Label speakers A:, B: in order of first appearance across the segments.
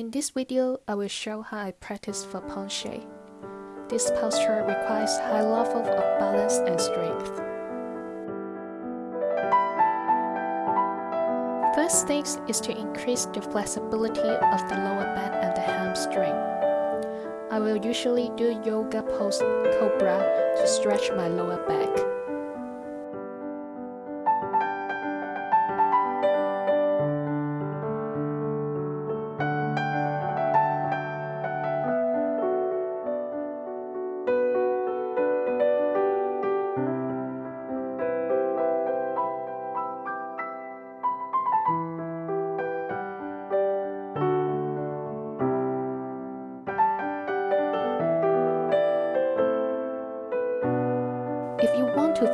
A: In this video, I will show how I practice for penché. This posture requires high level of balance and strength. First thing is to increase the flexibility of the lower back and the hamstring. I will usually do yoga pose cobra to stretch my lower back.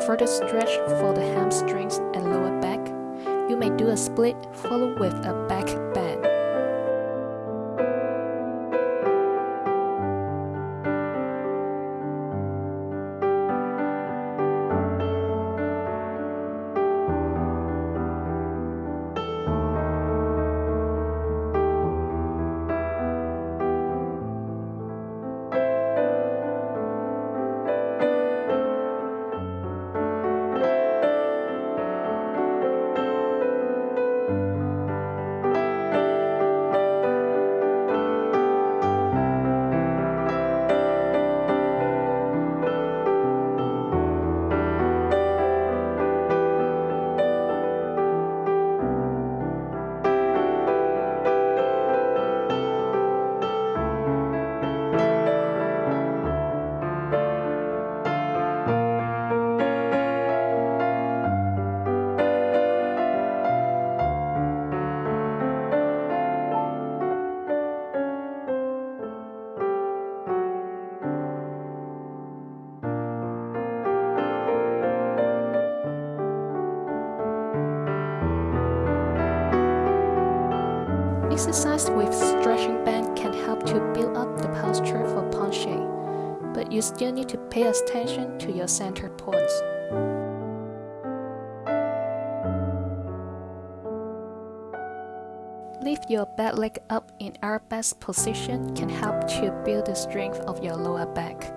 A: Further stretch for the hamstrings and lower back, you may do a split followed with a back bend. Exercise with stretching band can help to build up the posture for penché, but you still need to pay attention to your center points. Lift your back leg up in arabesque position can help to build the strength of your lower back.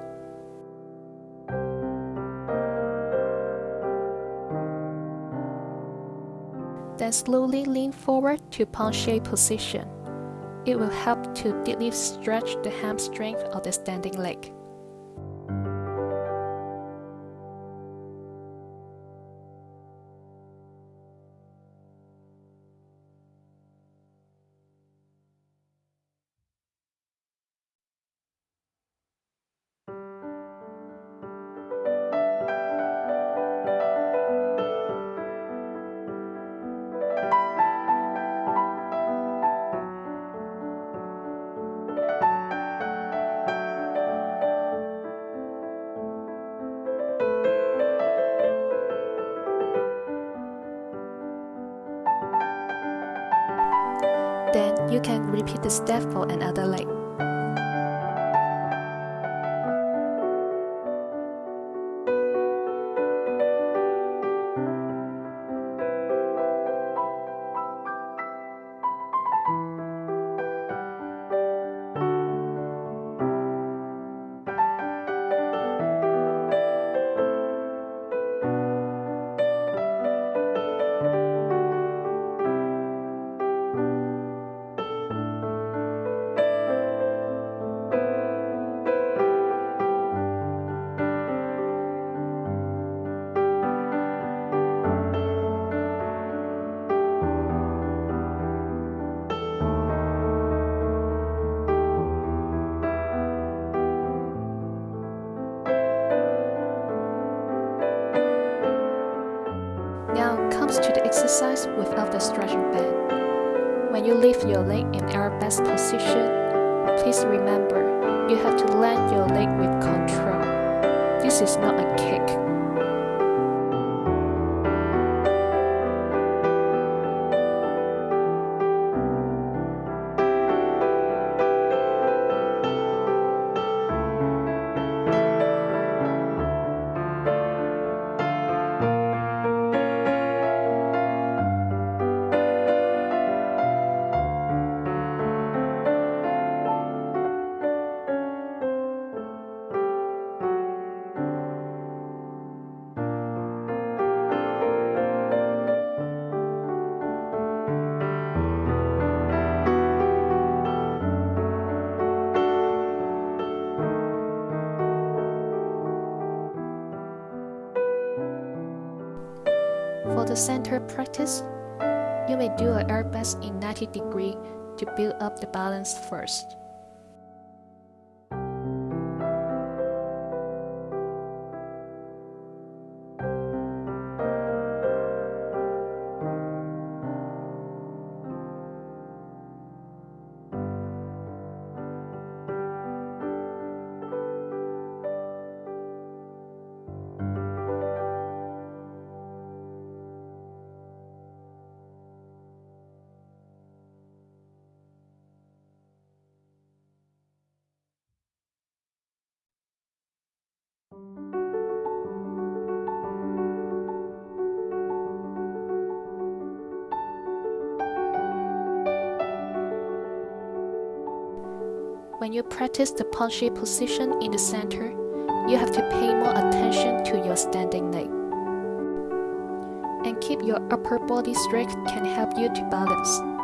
A: Then slowly lean forward to penché position. It will help to deeply stretch the hamstring of the standing leg. You can repeat the step for another leg. Exercise without the stretching band. When you lift your leg in arabesque position, please remember you have to land your leg with control. This is not a kick. Center practice, you may do a arabesque in 90 degree to build up the balance first. When you practice the penché position in the center, you have to pay more attention to your standing leg. And keep your upper body straight can help you to balance.